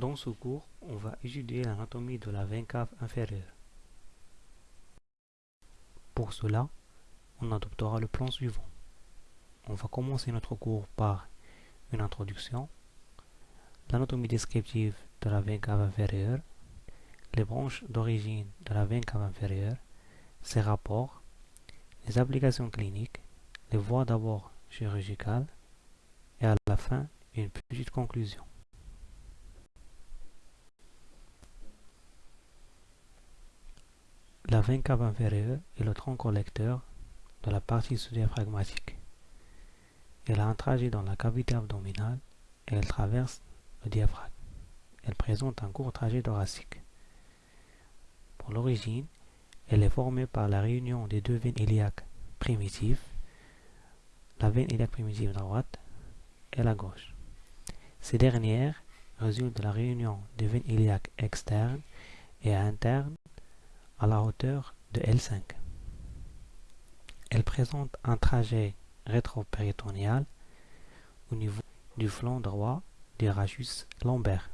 Dans ce cours, on va étudier l'anatomie de la veine cave inférieure. Pour cela, on adoptera le plan suivant. On va commencer notre cours par une introduction, l'anatomie descriptive de la veine cave inférieure, les branches d'origine de la veine cave inférieure, ses rapports, les applications cliniques, les voies d'abord chirurgicales et à la fin une petite conclusion. La veine cave inférieure est le tronc collecteur de la partie sous-diaphragmatique. Elle a un trajet dans la cavité abdominale et elle traverse le diaphragme. Elle présente un court trajet thoracique. Pour l'origine, elle est formée par la réunion des deux veines iliaques primitives, la veine iliaque primitive droite et la gauche. Ces dernières résultent de la réunion des veines iliaques externes et internes à la hauteur de L5. Elle présente un trajet rétropéritonéal au niveau du flanc droit du rachus lombaire.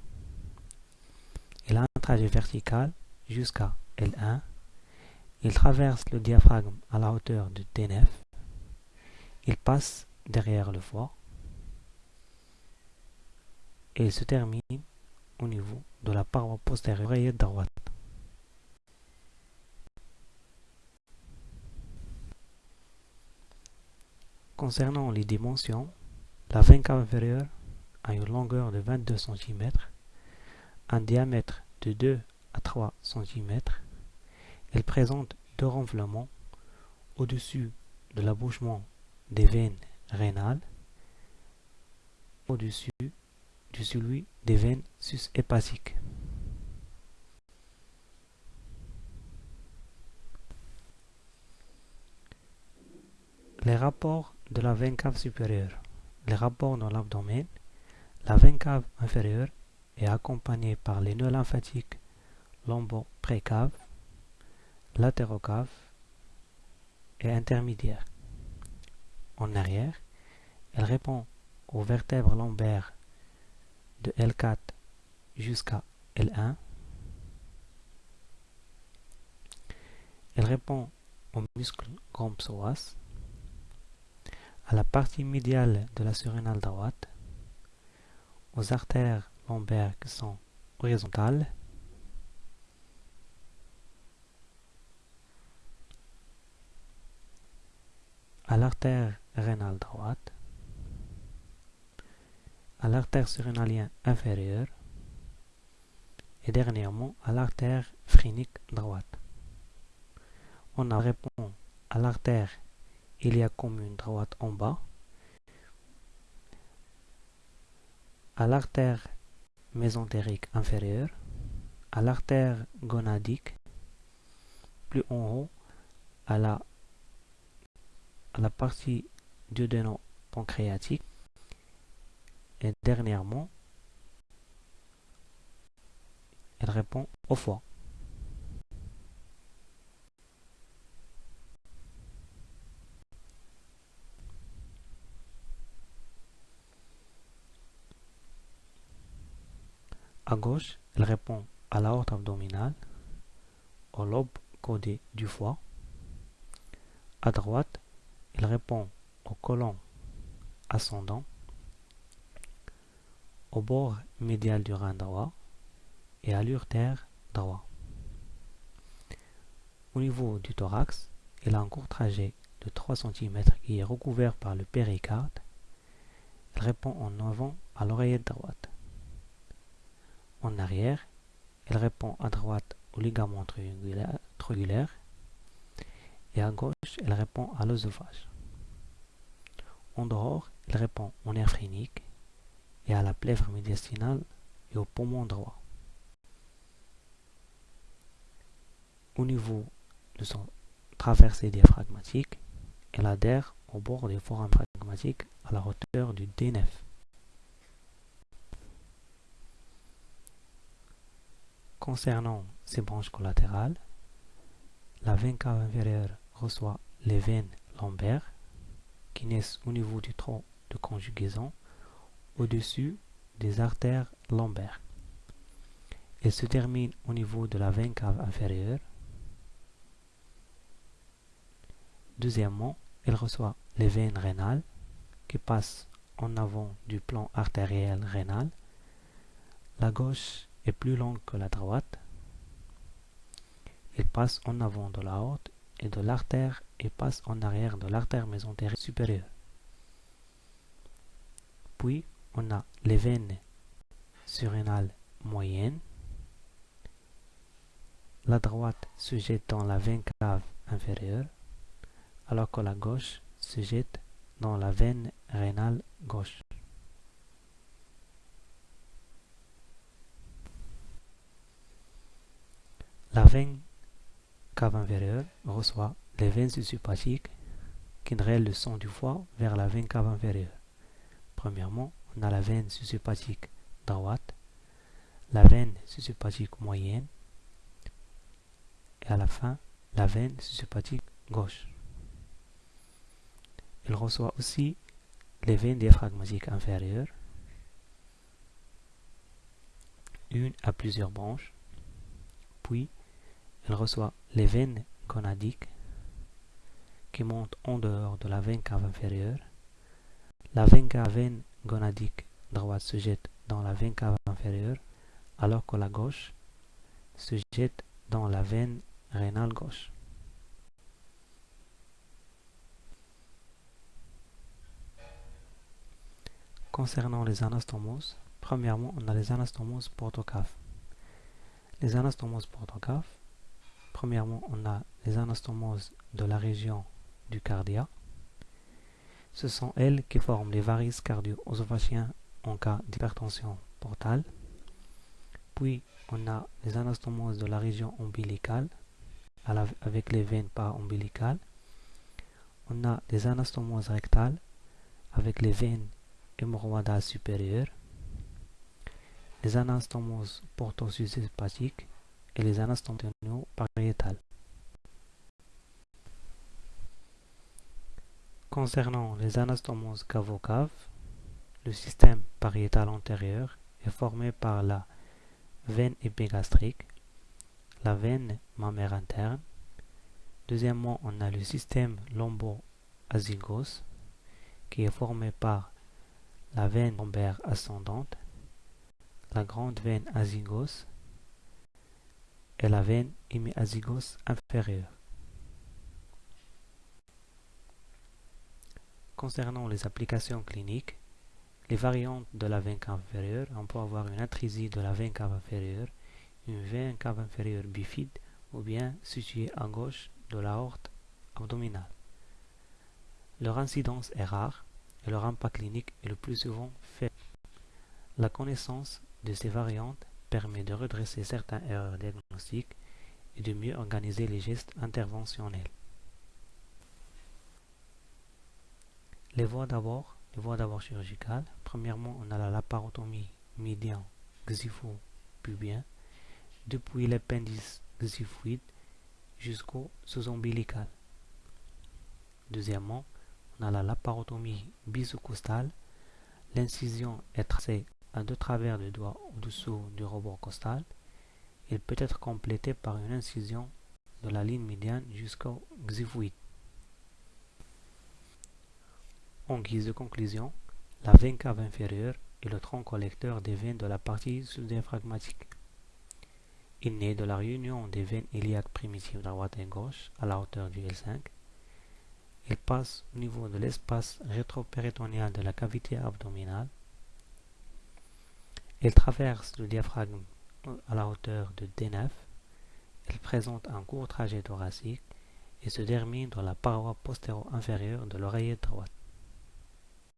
Elle a un trajet vertical jusqu'à L1. Il traverse le diaphragme à la hauteur de T9. Il passe derrière le foie et il se termine au niveau de la paroi postérieure droite. Concernant les dimensions, la veine cave inférieure a une longueur de 22 cm, un diamètre de 2 à 3 cm. Elle présente deux renflements au-dessus de l'abouchement des veines rénales, au-dessus de celui des veines sus-hépatiques. Les rapports de la veine cave supérieure. Les rapports dans l'abdomen. La veine cave inférieure est accompagnée par les nœuds lymphatiques lombo-précave, latérocave et intermédiaire. En arrière, elle répond aux vertèbres lombaires de L4 jusqu'à L1. Elle répond aux muscles grand psoas à la partie médiale de la surrénale droite, aux artères lombaires qui sont horizontales, à l'artère rénale droite, à l'artère surrénalienne inférieure et dernièrement à l'artère phrénique droite. On a répond à l'artère il y a comme une droite en bas. À l'artère mésentérique inférieure, à l'artère gonadique, plus en haut, à la, à la partie duodéno-pancréatique, et dernièrement, elle répond au foie. À gauche, elle répond à l'aorte abdominale, au lobe codé du foie. À droite, elle répond au côlon ascendant, au bord médial du rein droit et à l'urtère droit. Au niveau du thorax, elle a un court trajet de 3 cm qui est recouvert par le péricarde. Elle répond en avant à l'oreillette droite. En arrière, elle répond à droite au ligament triangulaire et à gauche, elle répond à l'œsophage. En dehors, elle répond au nerf phrénique et à la plèvre médiastinale et au poumon droit. Au niveau de son traversée diaphragmatique, elle adhère au bord du foramen pragmatique à la hauteur du D9. Concernant ces branches collatérales, la veine cave inférieure reçoit les veines lombaires qui naissent au niveau du tronc de conjugaison au-dessus des artères lombaires. Elle se termine au niveau de la veine cave inférieure. Deuxièmement, elle reçoit les veines rénales qui passent en avant du plan artériel rénal. La gauche est plus longue que la droite. Elle passe en avant de la haute et de l'artère et passe en arrière de l'artère mésentérique supérieure. Puis, on a les veines surrénales moyennes. La droite se jette dans la veine cave inférieure, alors que la gauche se jette dans la veine rénale gauche. La veine cave inférieure reçoit les veines susupathiques qui drainent le sang du foie vers la veine cave inférieure. Premièrement, on a la veine susupathique droite, la veine susupathique moyenne et à la fin, la veine susupathique gauche. Il reçoit aussi les veines diaphragmatiques inférieures, une à plusieurs branches, puis il reçoit les veines gonadiques qui montent en dehors de la veine cave inférieure. La veine cave gonadique droite se jette dans la veine cave inférieure, alors que la gauche se jette dans la veine rénale gauche. Concernant les anastomoses, premièrement, on a les anastomoses portocaves. Les anastomoses portocaves, premièrement, on a les anastomoses de la région du cardia. Ce sont elles qui forment les varices cardio-œsophagiens en cas d'hypertension portale. Puis, on a les anastomoses de la région ombilicale avec les veines para-ombilicales. On a les anastomoses rectales avec les veines hémorroïdale supérieure, les anastomoses portosusépatiques et les anastomoses pariétales. Concernant les anastomoses cavocaves, le système pariétal antérieur est formé par la veine épigastrique, la veine mammaire interne. Deuxièmement, on a le système lombo-azygos qui est formé par la veine lombaire ascendante, la grande veine azygos et la veine hémiazygos inférieure. Concernant les applications cliniques, les variantes de la veine cave inférieure, on peut avoir une intrusie de la veine cave inférieure, une veine cave inférieure bifide ou bien située à gauche de la horte abdominale. Leur incidence est rare, et leur impact clinique est le plus souvent fait. La connaissance de ces variantes permet de redresser certaines erreurs diagnostiques et de mieux organiser les gestes interventionnels. Les voies d'abord, les voies d'abord chirurgicales. Premièrement, on a la laparotomie médian xipho-pubien depuis l'appendice xiphoïde jusqu'au sous-ombilical. Deuxièmement, on a la laparotomie bisocostale. L'incision est tracée à deux travers du doigt au-dessous du rebord costal. Il peut être complété par une incision de la ligne médiane jusqu'au xiphoïde. En guise de conclusion, la veine cave inférieure est le tronc collecteur des veines de la partie sous-diaphragmatique. Il naît de la réunion des veines iliaques primitives droite et gauche à la hauteur du L5 il passe au niveau de l'espace rétropéritonéal de la cavité abdominale. Il traverse le diaphragme à la hauteur de D9. Il présente un court trajet thoracique et se termine dans la paroi postéro-inférieure de l'oreillette droite.